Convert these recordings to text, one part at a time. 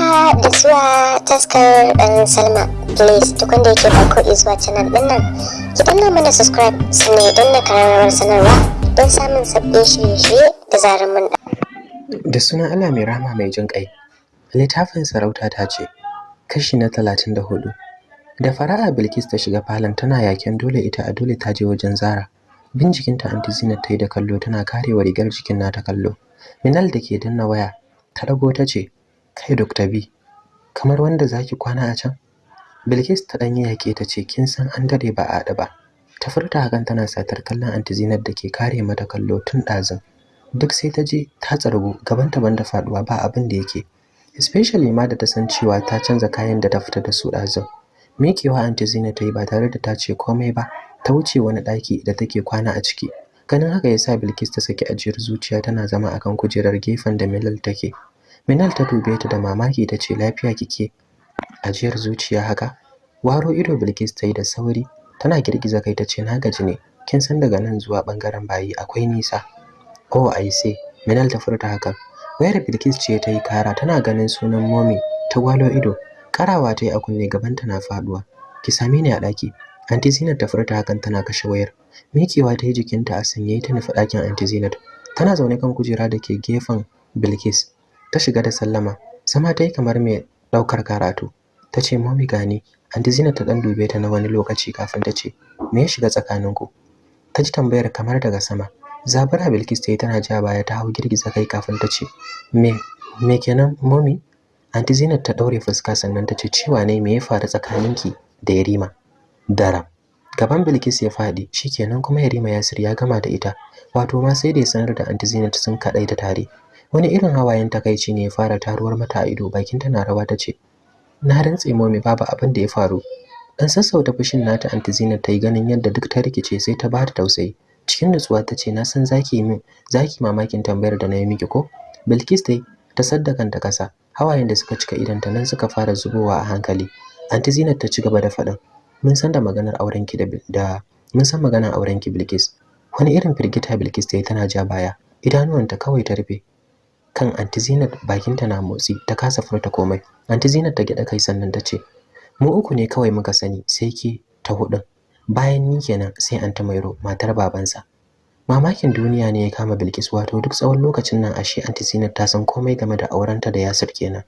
haka da zuwa taskar dan salma. Please duk wanda yake farko zuwa canal ɗin nan ki danna mana subscribe sannan ya danna karamar sanarwa don samun sabbin shirye-shirye da zarar mun da da sunan Allah mai rahama mai jin ƙai littafin sarauta ta ce kashi na talatin da huɗu. Da fara'a bilkis ta shiga falon tana yaken dole ita a dole ta je wajen zara. Bin jikinta anti zinat ta yi da kallo tana karewa rigar jikin nata kallo. Minal da ke danna waya ta dago ta ce kai dr b kamar wanda zaki kwana a can? Bilkis ta ɗanyi yake ta ce kin san an dare ba a ba. Ta furta hakan tana satar kallon anti zinat da ke kare mata kallo tun ɗazun. Duk sai ta je ta tsargu gabanta banda faɗuwa ba abin da yake. Especially ma da ta san cewa ta canza kayan da ta fita da su ɗazun. Mikewa anti Zina ta yi ba tare da ta ce komai ba, ta wuce wani ɗaki da take kwana a ciki. Ganin haka ya sa Bilkis ta saki ajiyar zuciya tana zama akan kujerar gefen da Milal take. Minal ta dube ta da mamaki ta ce lafiya kike? Ajiyar zuciya haka? Waro ido Bilkis ta yi da sauri, tana girgiza kai ta ce na gaji ne, kin san daga nan zuwa ɓangaren bayi akwai nisa. Oh I say, Minal ta furta hakan. Wayar Bilkis ce ta yi kara tana ganin sunan Momi ta gwalo ido. Karawa ta yi a kunne gabanta na faɗuwa ki same ni a ɗaki. Anti zinat ta furta hakan tana kashe wayar. Mikewa ta yi jikinta a sanye ta nufi ɗakin anti zinat. Tana zaune kan kujera da ke gefen bilkis. Ta shiga da sallama sama ta yi kamar mai ɗaukar karatu ta ce mami gani anti zinat ta ɗan dube ta na wani lokaci kafin ta ce me ya shiga tsakaninku ta ji tambayar kamar daga sama zabura bilkis ta yi tana ja baya ta hau girgiza kai kafin ta ce me me kenan mami Anti Zainab ta daure fuska sannan ta ce cewa ne me ya faru tsakaninki da Yarima? Dara. Gaban Bilkis ya faɗi, shikenan kuma Yarima Yasir ya gama da ita. Wato ma sai da ya sanar da Anti Zainab sun kadai ta tare. Wani irin hawayen takaici ne ya fara taruwar mata a ido, bakin tana rawa ta ce, "Na rantse momi babu abin da ya faru." Dan sassauta fushin nata Anti Zainab ta yi ganin yadda duk ta rikice sai ta bata tausayi. Cikin nutsuwa ta ce, "Na san zaki min, zaki mamakin tambayar da na yi miki ko?" Bilkis dai ta saddakanta kasa, hawayen da suka cika idanta nan suka fara zubowa a hankali anti zinat ta ci gaba da faɗin mun san da maganar aurenki da da mun san maganar aurenki bilkis wani irin firgita bilkis ta yi tana ja baya idanuwanta kawai ta rufe kan anti zinat bakinta na motsi ta kasa furta komai. Anti zinat ta gyaɗa kai sannan ta ce mu uku ne kawai muka sani sai ke ta hudun bayan ni kenan sai anti mairo matar babansa. Mamakin duniya ne ya kama Bilkis wato duk tsawon lokacin nan ashe Aunty Zinat ta san komai game da aurenta da Yasir kenan.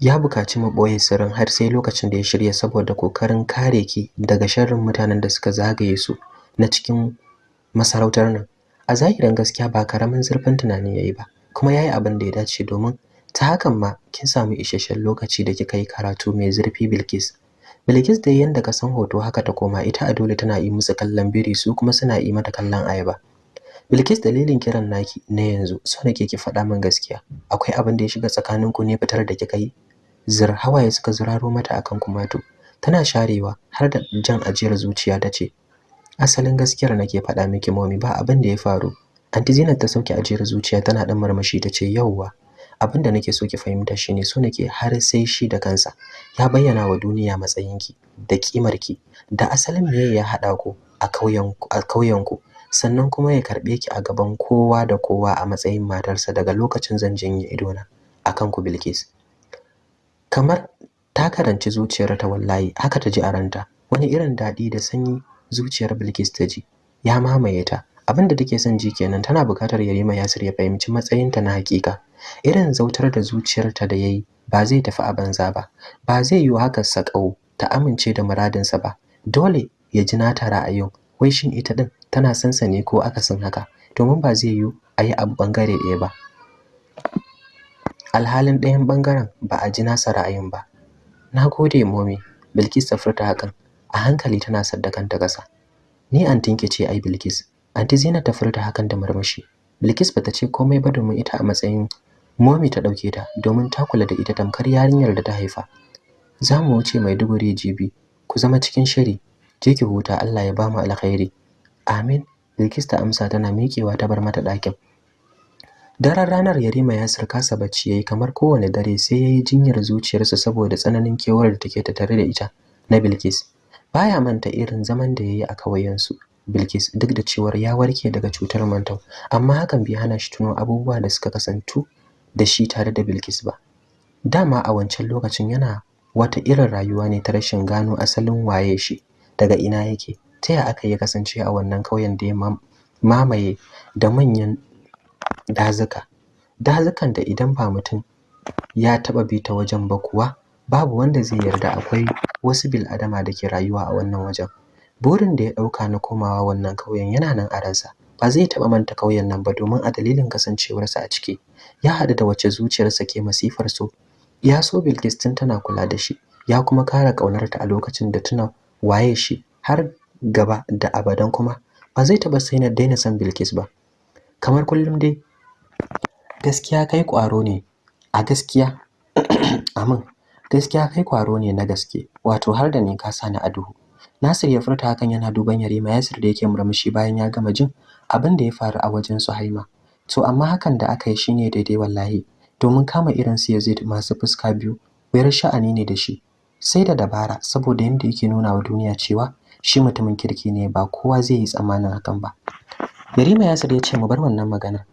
Ya buƙaci mu ɓoye sirrin har sai lokacin da ya shirya saboda ƙoƙarin kare ki daga sharrin mutanen da suka zagaye su na cikin masarautar nan. A zahirin gaskiya ba ƙaramin zurfin tunani yayi ba kuma yayi abin da ya dace domin ta hakan ma kin samu isasshen lokaci da kika yi karatu mai zurfi Bilkis Bilkis dai yanda ka san hoto haka ta koma ita a dole tana yi musu kallon biri su kuma suna yi mata kallon ayaba. Bilkis dalilin kiran naki na yanzu so nake ki faɗa min gaskiya. Akwai abin da ya shiga tsakaninku ne fitar da kika yi? Zir hawaye suka zuraro mata akan kumatu. Tana sharewa har da jan ajiyar zuciya ta ce, Asalin gaskiyar nake faɗa miki momi ba abin da ya faru. Anti Zinat ta sauke ajiyar zuciya tana dan marmashi ta ce yauwa. abin da nake so ki fahimta shine so nake har sai shi da kansa ya bayyana wa duniya matsayinki da kimarki da asalin meye ya hada ku a kauyen a kauyen ku sannan kuma ya karɓe ki a gaban kowa da kowa a matsayin matarsa daga lokacin zan janye idona akan ku Bilkis kamar ta karanci zuciyar ta wallahi haka ta ji a ranta wani irin daɗi da sanyi zuciyar Bilkis ta ji. Ya mamaye ta. Abin da take son ji kenan tana buƙatar Yarima Yasir ya fahimci matsayinta na hakika irin zautar da zuciyarta da yayi ba zai tafi a banza ba. Ba zai yi haka sakau ta amince da muradinsa ba. Dole ya ji nata ra'ayin. Wai shin ita din tana son sa ne ko akasin haka? Domin ba zai yi a yi abu ɓangare ɗaya ba. Alhalin ɗayan ɓangaren ba a ji nasa ra'ayin ba. Na gode momi. Bilkis ta furta hakan. A hankali tana saddakanta ƙasa. Ni antinki ce ai bilkis. Anti zina ta furta hakan da marmashi bilkis bata ce komai ba domin ita a matsayin momi ta ɗauke ta domin ta kula da ita tamkar yarinyar da ta haifa. Za mu wuce maiduguri jibi ku zama cikin shiri. Je ki huta allah ya ba mu alkhairi. Amin. Bilkis ta amsa tana miƙewa ta bar mata ɗakin. Daren ranar yarima ya kasa bacci yayi kamar kowane dare sai yayi jinyar zuciyarsa saboda tsananin kewar da take tattare da ita na bilkis. Baya manta irin zaman da yayi a kauyensu bilkis duk da cewar ya warke daga cutar mantau amma hakan bai hana shi tuno abubuwa da suka kasantu da shi tare da Bilkis ba. Dama a wancan lokacin yana wata irin rayuwa ne ta rashin gano asalin waye shi daga ina yake ta ya aka yi kasance a wannan ƙauyen da ya mamaye da manyan dazuka. Dazukan da idan ba mutum ya taɓa bi ta wajen ba kuwa babu wanda zai yarda akwai wasu bil'adama da ke rayuwa a wannan wajen. Burin da ya ɗauka na komawa wannan ƙauyen yana nan a ransa. Ba zai taɓa manta ƙauyen nan ba domin a dalilin kasancewarsa a ciki ya haɗu da wacce zuciyarsa ke masifar so. Ya so Bilkis tun tana kula da shi ya kuma kara ƙaunarta a lokacin da tuna waye shi har gaba da abadan kuma ba zai taɓa sai na daina son Bilkis ba. Kamar kullum dai gaskiya kai ƙwaro ne. A gaskiya amin. Gaskiya kai ƙwaro ne na gaske wato har da ni ka sani a duhu. Nasir ya furta hakan yana duban Yarima Yasir da yake murmushi bayan ya gama jin abin da ya faru a wajen Suhaima to amma hakan da aka yi shine daidai wallahi domin kama irin su Yazid masu fuska biyu wayar sha'ani ne da shi. Sai da dabara saboda yanda yake nuna wa duniya cewa shi mutumin kirki ne ba kowa zai yi tsammanin hakan ba. Yarima Yasir ya ce mu bar wannan magana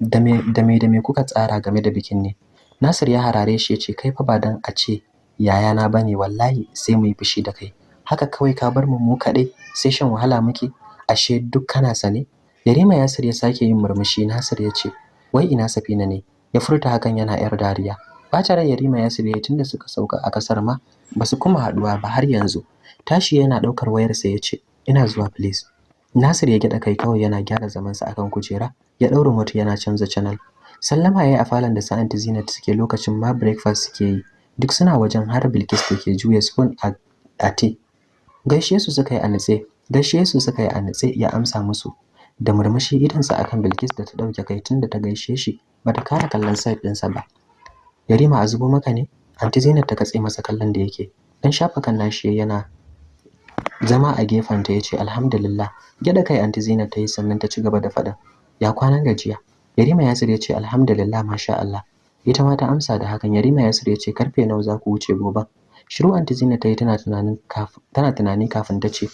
da me da me kuka tsara game da bikin ne? Nasir ya harare shi ya ce kai fa ba dan a ce yayana ba ne wallahi sai mu yi fushi da kai. Haka kawai ka bar mu mu kaɗai sai shan wahala muke. Ashe duk kana sane? Yarima Yasir ya sake yin murmushi. Nasir ya ce wai ina Safina ne? Ya furta hakan yana yar dariya. Bata ran Yarima Yasir ya tunda suka sauka a ƙasar ma ba su kuma haɗuwa ba har yanzu. Tashi yana ɗaukar wayarsa ya ce ina zuwa please. Nasir ya gida kai kawai yana gyara zamansa akan kujera. Ya daura moto yana canza channel. Sallama yayi a falon da sa anti Zinat suke lokacin ma breakfast suke yi. Duk suna wajen har Bilkis take juya spoon a a tea gaishe su suka yi a nitse gaishe su suka yi a nitse ya amsa musu. Da murmushi idansa akan Bilkis da ta ɗauke kai tunda ta gaishe shi bata kara kallon side ɗinsa ba. Yarima a zubo maka ne? Anti Zainab ta katse masa kallon da yake. Dan shafa kan nashi yana zama a gefen ta ya ce alhamdulillah. Gyada kai Anti Zainab ta yi sannan ta ci gaba da faɗa ya kwanan gajiya? Yarima Yasir ya ce alhamdulillah masha Allah. Ita ma ta amsa da hakan. Yarima Yasir ya ce ƙarfe nawa za ku wuce gobe? Shiru Anti Zainab ta yi tana tunanin kafin tana tunani kafin ta ce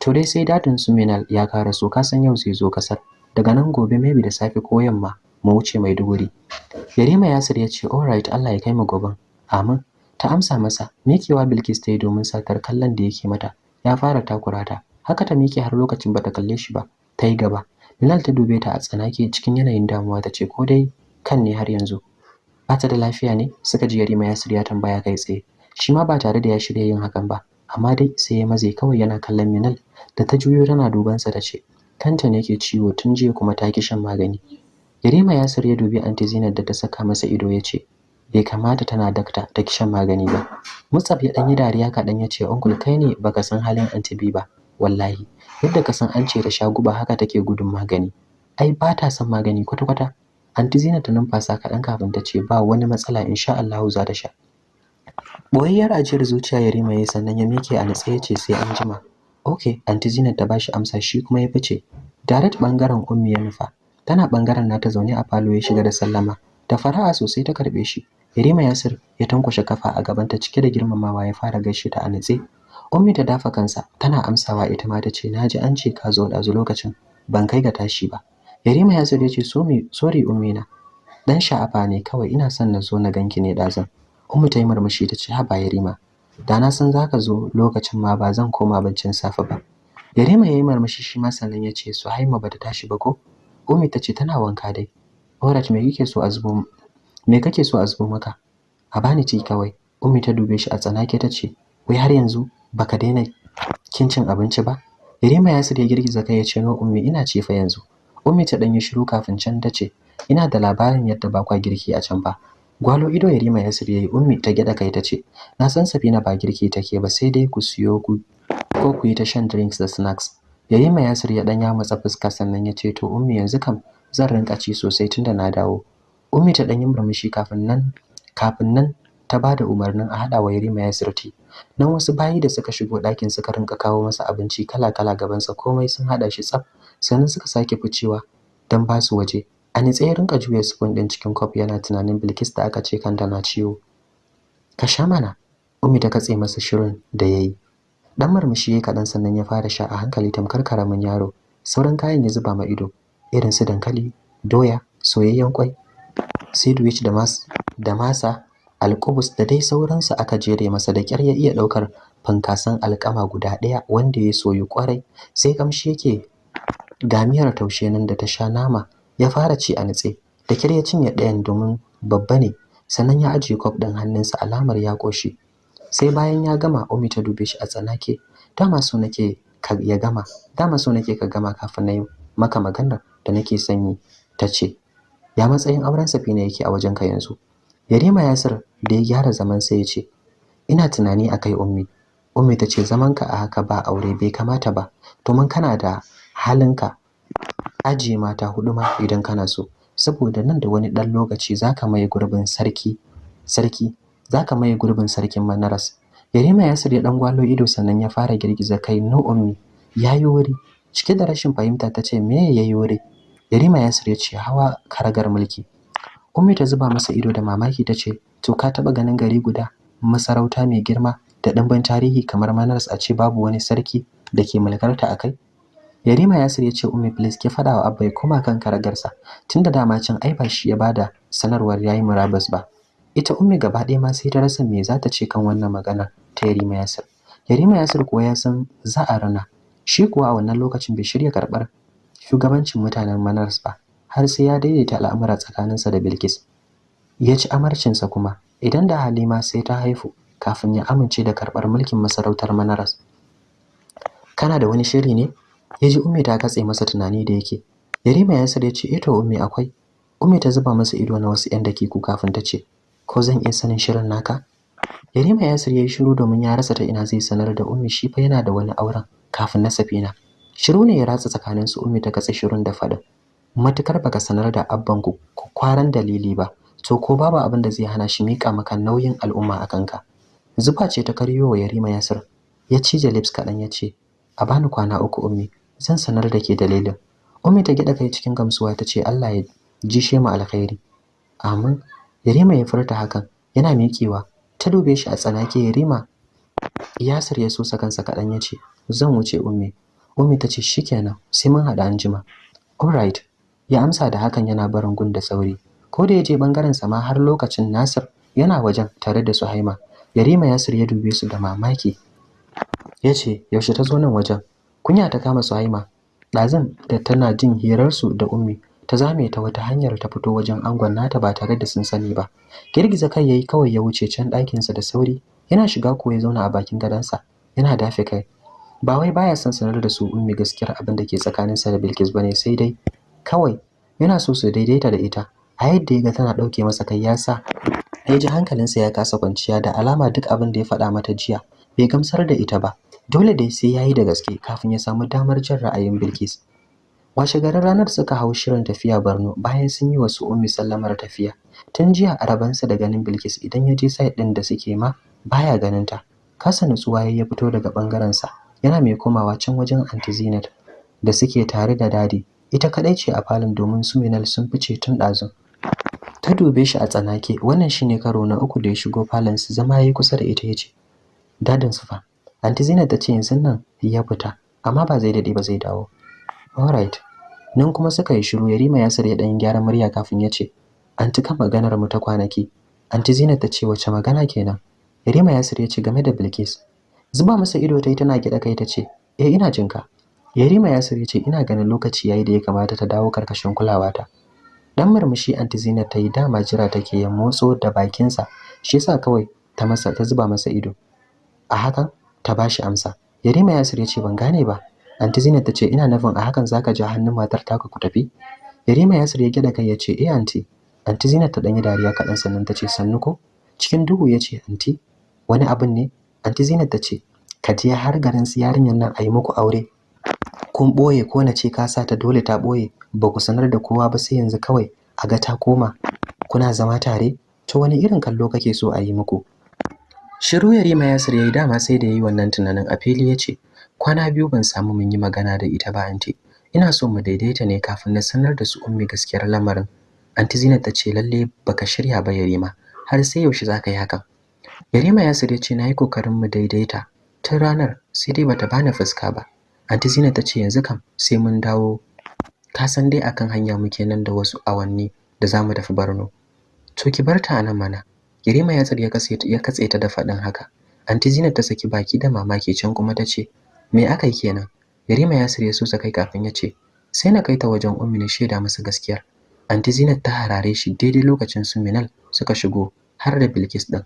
to dai sai daɗin su Minal ya kara so. Ka san yau zai zo ƙasar. Daga nan gobe maybe da safe ko yamma mu wuce Maiduguri. Yarima Yasir ya ce alright Allah ya kai mu goben amin. Ta amsa masa mikewa Bilkis ta yi domin satar kallon da yake mata. Ya fara takura ta. Haka ta mike har lokacin bata kalle shi ba. Ta yi gaba. Minal ta dube ta a tsanake cikin yanayin damuwa ta ce ko dai kan ne har yanzu? Bata da lafiya ne suka ji Yarima ya tambaya kai tsaye. Shi ma ba tare da ya shirya yin hakan ba amma dai sai ya maze kawai yana kallon Minal da ta juyo tana dubansa ta ce kanta ne ke ciwo tun jiya kuma ta ki shan magani. Yarima ya dubi Anti Zainab da ta saka masa ido ya ce bai kamata tana dakta ta ki shan magani ba. Musab ya dan yi dariya kaɗan ya ce uncle kai ne baka san halin Anti ba wallahi. Yadda ka san an ce ta sha guba haka take gudun magani ai ba ta son magani kwata kwata Anti Zainab ta numfasa kaɗan kafin ta ce ba wani matsala insha Allah za ta sha Boyayyar ajiyar zuciya ya sannan ya mike a natsaye ya ce sai an jima Okay, Aunty Zinat ta bashi amsa shi kuma ya fice. Direct ɓangaren Ummi ya nufa. Tana ɓangaren nata zaune a falo ya shiga da sallama. Da fara'a sosai ta karɓe shi. Yarima Yasir ya tankwashe kafa a gaban ta cike da girmamawa ya fara gaishe ta a nitse. Ummi ta dafa kansa tana amsawa ita ma ta ce na ji an ce ka zo dazu lokacin ban kai ga tashi ba. Yarima Yasir ya ce so me sorry Ummi na. Dan sha'afa ne kawai ina son na zo na ganki ne dazan. Ummi ta yi murmushi ta ce haba Yarima da na san zaka zo lokacin ma ba zan koma baccin safe ba Yarima yayi marmashi shi ma sannan ya ce Suhaima bata tashi ba ko Umi ta ce tana wanka dai Orat me kike so a zubo me kake so a zubo maka a bani ci kawai Umi ta dube shi a tsanake ta ce wai har yanzu baka daina kin cin abinci ba? Yarima ya ya girgiza kai ya ce no Ummi ina ci fa yanzu. Ummi ta dan yi shiru kafin can ta ce ina da labarin yadda ba kwa girki a can ba. Gwalo ido Yarima ya yayi Ummi ta gyada kai ta ce na san Safina ba girki take ba sai dai ku siyo ku ko ku yi ta shan drinks da snacks Yarima Yasir ya dan ya matsa fuska sannan ya ce to Ummi yanzu kam zan rinka ci sosai tunda na dawo. Ummi ta dan yi murmushi kafin nan kafin nan ta ba da umarnin a hada wa Yarima Yasir ti nan wasu bayi da suka shigo ɗakin suka rinka kawo masa abinci kala-kala gabansa komai sun hada shi tsaf. Sannan suka sake ficewa dan ba su waje. A nitse ya rinka juya spoon din cikin cup yana tunanin Bilkis da aka ce kanta na ciwo. Ka sha mana Ummi ta katse masa shirin da yayi dan murmushi yayi kadan sannan ya fara sha a hankali tamkar ƙaramin yaro. Sauran kayan ya zuba ma ido irin su dankali doya soyayyen kwai sandwich da masa. Alkubus da dai sauransu aka jere masa da kyar ya iya ɗaukar fankasan alkama guda ɗaya wanda ya soyu ƙwarai sai kamshi yake gamiyar taushe nan da ta sha nama. Ya fara ci a nitse. Da kyar ya cinye ɗayan domin babba ne sannan ya ajiye kwaf ɗin hannunsa alamar ya ƙoshi. Sai bayan ya gama umi ta dube shi a tsanake. Dama so nake ka ya gama dama so nake ka gama kafin na yi maka maganar da nake sanyi ta ce. Ya matsayin auren safina yake a wajenka yanzu? Yarima yasir da ya gyara zaman sai ya ce ina tunani akai ummi. Ummi ta ce zamanka a haka ba aure bai kamata ba. Domin kana da halinka ajiye mata huɗu ma idan kana so. Saboda nan da wani dan lokaci zaka maye gurbin sarki sarki zaka maye gurbin sarkin Manaras. Yarima Yasir ya dan gwalo ido sannan ya fara girgiza kai no ummi yayi wuri. Cike da rashin fahimta tace me yayi wuri? Yarima Yasir ya ce hawa karagar mulki. Ummi ta zuba masa ido da mamaki tace to ka taba ganin gari guda masarauta mai girma da dimbin tarihi kamar Manaras a ce babu wani sarki da ke mulkarta akai Yarima Yasir ya ce Ummi please ki fada wa Abba ya koma kan karagarsa tunda dama can ai ba shi ya ba da sanarwar yayi murabus ba. Ita Ummi gaba ɗaya ma sai ta rasa me za ta ce kan wannan magana ta Yarima Yasir. Yarima Yasir kuwa ya san za a rana. Shi kuwa a wannan lokacin bai shirya karɓar shugabancin mutanen Manaras ba. Har sai ya daidaita al'amura tsakaninsa da Bilkis. Ya ci amarcinsa kuma idan da Halima sai ta haifu kafin ya amince da karɓar mulkin masarautar Manaras. Kana da wani shiri ne? Ya ji Ummi ta katse masa tunani da yake. Yarima Yasir ya ce eh to Ummi akwai. Ummi ta zuba masa ido na wasu 'yan dakiku kafin ta ce ko zan iya sanin shirin naka? Yarima Yasir ya yi shiru domin ya rasa ta ina zai sanar da Ummi shi fa yana da wani auren kafin na Safina shiru ne ya ratsa tsakanin su Ummi ta katse shirun da faɗin matuƙar baka sanar da abban ku kwaran dalili ba to ko babu abin da zai hana shi mika maka nauyin al'umma a kanka. Zuba ce ta karyo wa Yarima Yasir. Ya cije lips kaɗan ya ce a bani kwana uku Ummi. Zan sanar da ke dalilin. Ummi ta gida kai cikin gamsuwa ta ce Allah ya jishe mu alkhairi. Amin. Yarima ya furta hakan yana miƙewa. Ta dube shi a tsanake Yarima Yasir ya sosa kansa kaɗan ya ce zan wuce Ummi. Ummi ta ce shikenan sai mun haɗa anjima. Alright ya amsa da hakan yana barin gun da sauri. Ko da ya je ɓangaren sa ma har lokacin Nasir yana wajen tare da Suhaima. Yarima Yasir ya dube su da mamaki. Ya ce yaushe ta zo nan wajen? Kunya ta kama Suhaima. Ɗazan da tana jin hirarsu da Ummi ta zame ta wata hanyar ta fito wajen angon nata ba tare da sun sani ba. Girgiza kai yayi kawai ya wuce can ɗakinsa da sauri yana shiga ko ya zauna a bakin gadonsa yana dafe kai. Ba wai baya son sanar da su Ummi gaskiyar abin da ke tsakaninsa da Bilkis ba ne sai dai kawai yana so su daidaita da ita. A yadda ya ga tana ɗauke masa kai ya sa ya ji hankalinsa ya kasa kwanciya da alama duk abin da ya faɗa mata jiya bai gamsar da ita ba. Dole dai sai yayi da gaske kafin ya samu damar jin ra'ayin Bilkis. Washe garin ranar suka hau shirin tafiya Borno bayan sun yi wasu ummi sallamar tafiya. Tun jiya a rabansa da ganin Bilkis idan ya je site din da suke ma baya ganin ta kasa nutsuwa ya fito daga ɓangaren sa yana mai komawa can wajen Aunty Zinat da suke tare da daɗi. Ita kadai ce a falon domin su Minal sun fice tun ɗazun. Ta dube shi a tsanake wannan shine karo na uku da ya shigo falon su zama yayi kusa da ita ya ce daɗin su fa. Aunty Zinat ta ce yanzu nan ya fita amma ba zai daɗe ba zai dawo. Alright nan kuma suka yi shiru Yarima Yasir ya dan gyara murya kafin ya ce anti kan maganar mu ta kwanaki. Aunty Zinat ta ce wace magana kenan? Yarima Yasir ya ce game da Bilkis. Zuba masa ido ta yi tana gida kai ta ce eh ina jinka Yarima Yasir ya ce ina ganin lokaci yayi da ya kamata ta dawo ƙarƙashin kulawata. Dan murmushi Aunty Zinat ta yi dama jira take ya motso da bakinsa shi yasa kawai ta masa ta zuba masa ido. A hakan ta bashi amsa. Yarima Yasir ya ce ban gane ba. Aunty Zinat ta ce ina nufin a hakan zaka ja hannun matar taka ku tafi? Yarima Yasir ya gida kai ya ce eh Aunty. Aunty Zinat ta danyi dariya kaɗan sannan ta ce sannu ko? Cikin duhu ya ce Aunty wani abin ne? Aunty Zinat ta ce ka je har garin su yarinyar nan a yi muku aure. Kun ɓoye ko na ce ka sa ta dole ta ɓoye ba ku sanar da kowa ba sai yanzu kawai a ga ta koma kuna zama tare? To wani irin kallo kake so a yi muku? Shiru yarima yasir yayi dama sai da yayi wannan tunanin a fili ya ce kwana biyu ban samu mun yi magana da ita ba anti ina so mu daidaita ne kafin na sanar da su ummi gaskiyar lamarin. Anti zinat ta ce lalle baka shirya ba yarima. Har sai yaushe zaka yi hakan? Yarima yasir ya ce na yi ƙoƙarin mu daidaita tun ranar sai dai bata bani fuska ba. Anti zinat ta ce yanzu kam sai mun dawo. Ka san dai akan hanya muke nan da wasu awanni da za mu tafi Borno. To ki bar ta nan mana. Yarima ya tsare ya katse ta da faɗin haka. Anti Zinat ta saki baki da mamaki can kuma ta ce me aka yi kenan? Yarima ya sirye su kai kafin ya ce sai na kai ta wajen ummi na shaida masa gaskiyar. Anti Zinat ta harare shi daidai lokacin su Minal suka shigo har da Bilkis din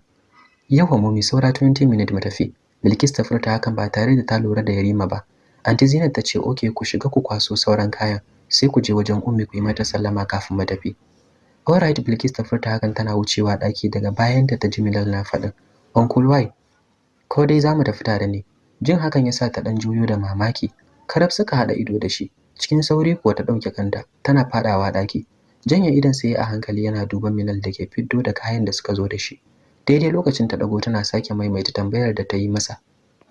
yawa mummy saura 20 minutes mu tafi. Bilkis ta furta hakan ba tare da ta lura da Yarima ba. Anti Zinat ta ce okay ku shiga ku kwaso sauran kayan sai ku je wajen ummi ku yi mata sallama kafin mu tafi. Alright Bilkis ta furta hakan tana wucewa daki daga bayan ta ji Minal na faɗin. Uncle Why ko dai za mu tafi tare ne. Jin hakan yasa ta dan juyo da mamaki. Karab suka hada ido da shi cikin sauri kuwa ta ɗauke kanta tana fadawa daki janye idan sai a hankali yana duban Minal da ke fiddo da kayan da suka zo da shi. Daidai lokacin ta dago tana sake maimaita tambayar da ta yi masa.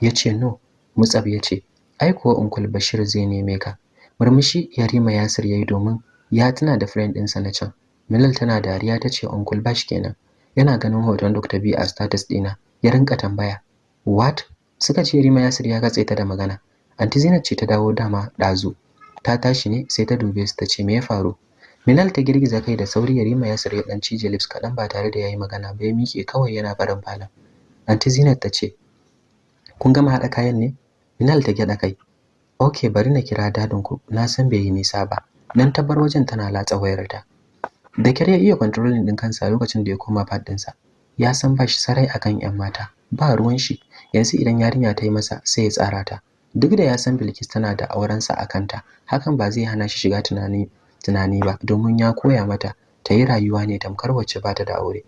Yace no mutsab ya ce ai kuwa Uncle Bashir zai neme ka. Murmushi Yarima Yasir yayi domin ya tuna da friend ɗinsa na can. Milal tana dariya tace Uncle Bash kenan. Yana ganin hoton Dr. B a status ɗina. Ya rinka tambaya what? Suka ce Yarima Yasir ya katse ta da magana. Anti Zainab ce ta dawo dama dazu ta tashi ne sai ta dube su tace me ya faru? Milal ta girgiza kai da sauri Yarima Yasir ya dan cije lips kadan ba tare da yayi magana ba ya mike kawai yana barin falon. Anti Zainab ta ce kun gama hada kayan ne? Minal ta gyada kai. Okay bari na kira daɗin ku. Na san bai yi nisa ba. Nan ta bar wajen tana latsa wayarta. Da kyar ya iya controlling din kansa lokacin da ya koma pad ɗinsa ya san ba shi sarai akan yan mata. Ba ruwan shi. Yanzu idan yarinya ta yi masa sai ya tsara ta. Duk da ya san Bilkis tana da aurensa a kanta hakan ba zai hana shi shiga tunani tunani ba domin ya koya mata ta yi rayuwa ne tamkar wacce ba ta da aure.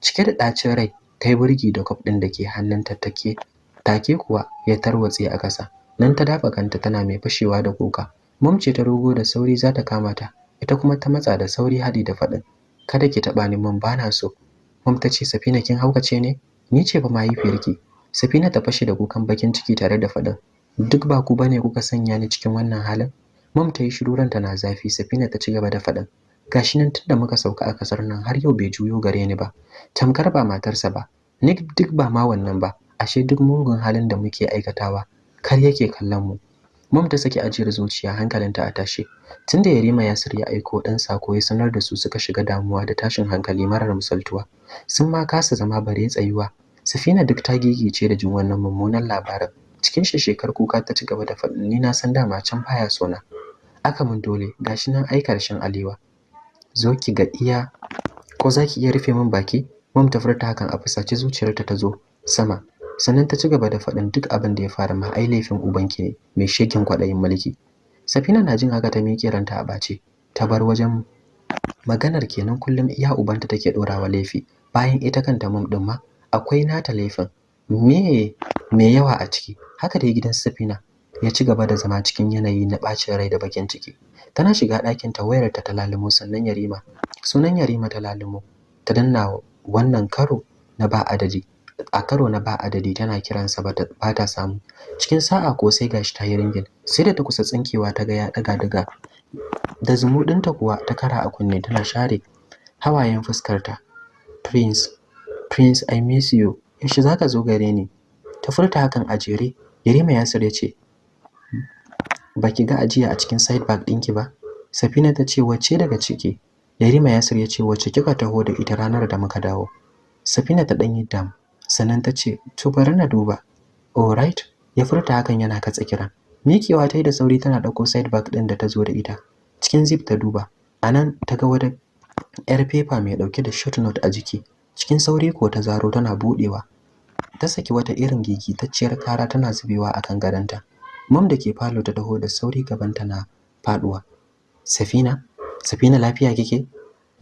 Cike da ɗacin rai ta yi burgi da kwaf ɗin da ke hannunta take take kuwa ya tarwatse a ƙasa. Nan ta dafa kanta tana mai fashewa da kuka. Ce ta rogo da sauri za ta kama ta. Ita kuma ta matsa da sauri hadi da faɗin kada ki taɓa ni mun bana so. Mum ta ce safina kin haukace ne? Ni ce fa mahaifiyarki. Safina ta fashe da kukan bakin ciki tare da faɗin duk ba ku ba ne kuka sanya ni cikin wannan halin? Mum ta yi shiru ranta na zafi. Safina ta ci gaba da faɗin gashi nan tunda muka sauka a ƙasar nan har yau bai juyo gare ni ba. Tamkar ba matarsa ba. Ni duk ba ma wannan ba. Ashe duk mugun halin da muke aikatawa kar yake kallon mu. Mum ta saki ajiyar zuciya hankalinta a tashe. Tunda Yarima Yasir ya aiko dan sako ya sanar da su suka shiga damuwa da tashin hankali marar misaltuwa. Sun ma kasa zama bare tsayuwa. Safina duk ta gigice da jin wannan mummunan labarin. Cikin shekar kuka ta ci gaba da faɗin ni na san dama can baya sona aka mun dole gashi nan ai ƙarshen alewa. Zo ki ga iya ko zaki iya rufe min baki? Mum ta furta hakan a fusace zuciyarta ta zo sama. Sannan ta ci gaba da faɗin duk abin da ya fara ma ai laifin ubanki ne mai shekin kwaɗayin mulki. Safina na jin haka ta miƙe ranta a ɓace. Ta bar wajen maganar kenan kullum iya ubanta take ɗorawa laifi. Bayan ita kanta mum ɗin ma akwai nata laifin. Me me yawa a ciki? Haka dai gidan safina ya ci gaba da zama cikin yanayi na ɓacin rai da bakin ciki. Tana shiga ɗakin ta wayar ta lalumo sannan yarima sunan yarima ta lalumo ta danna wannan karo na ba adadi. A karo na ba adadi tana kiransa ba ta samu. Cikin sa'a ko sai gashi ta yi ringin. Sai da ta kusa tsinkewa ta ga ya daga daga. Da zumuɗinta kuwa ta kara a kunne tana share hawayen fuskarta. Prince prince i miss you. Yaushe zaka zo gare ni? Ta furta hakan a jere. Yarima yasir ya ce baki ga ajiya a cikin side bag ɗinki ba? Safina ta ce wacce daga ciki? Yarima yasir ya ce wacce kika taho da ita ranar da muka dawo? Safina ta ɗan yi dam. Sannan ta ce to bari na duba. Alright ya furta hakan yana katse kiran. Mikewa ta yi da sauri tana ɗauko side bag ɗin da ta zo da ita. Cikin zip ta duba. A nan ta ga wata yar fefa mai ɗauke da short note a jiki. Cikin sauri ko ta zaro tana buɗewa. Ta saki wata irin gigitacciyar kara tana zubewa a kan gadonta. Mam da ke falo ta taho da sauri gabanta na faɗuwa. Safina? Safina lafiya kike?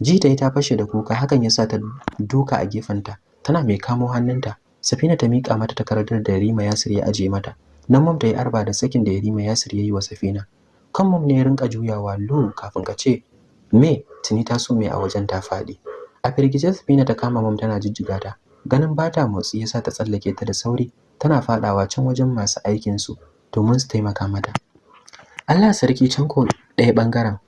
Ji ta yi ta fashe da kuka. Hakan ya sa ta duka a gefenta. Tana mai kamo hannunta. Safina ta miƙa mata takardar da Yarima Yasir ya aje mata. Nan mum ta yi arba da sakin da Yarima Yasir ya yi wa Safina. Kan mum ne ya rinka juyawa lu kafin ka ce me? Tuni ta so me a wajen ta faɗi. A firgice Safina ta kama mum tana jijjiga ta. Ganin bata motsi yasa ta tsallake ta da sauri tana faɗawa can wajen masu aikin su domin su taimaka mata. Allah sarki can ko ɗaya ɓangaren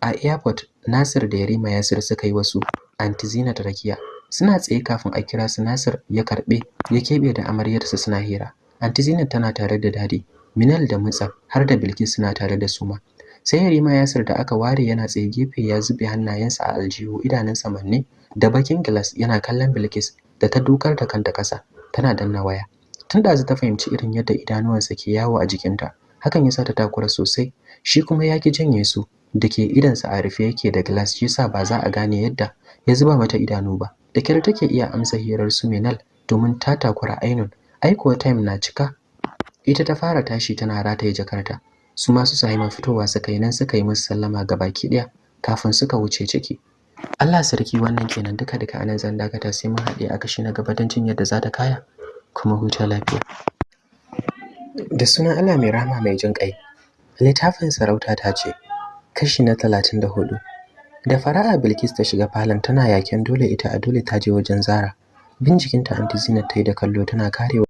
a airport Nasir da Yarima Yasir suka yi wasu. Anti Zinat rakiya suna tsaye kafin a kira su Nasir ya karɓe ya kebe da amaryarsa suna hira. Anti Zinat tana tare da daɗi Minal da Mutsaf har da Bilkis suna tare da Suma sai Yarima Yasir da aka ware yana tsaye gefe ya zube hannayensa a aljihu idanunsa manne da bakin glass yana kallon Bilkis da ta dukar da kanta kasa tana danna waya. Tun da ta fahimci irin yadda idanuwansa ke yawo a jikinta hakan yasa ta takura sosai. Shi kuma ya ki janye su da ke idansa a rufe yake da glass shi yasa ba za a gane yadda ya zuba mata idanu ba. Da kyar take iya amsa hirar su Minal domin ta takura ainun. Aikuwa time na cika. Ita ta fara tashi tana rataye jakarta. Su masu Sahima fitowa suka yi nan suka yi musu sallama baki ɗaya kafin suka wuce ciki. Allah sarki wannan kenan. Duka duka a nan zan dakata sai mun haɗe a kashi na gaba don jin yadda za ta kaya. Kuma huta lafiya. Da sunan Allah mai rahama mai jin ƙai littafin sarauta ta ce kashi na talatin da fara'a Bilkis ta shiga falon tana yaken dole ita a dole ta je wajen Zara. Bin jikinta Zinat ta yi da kallo tana karewa.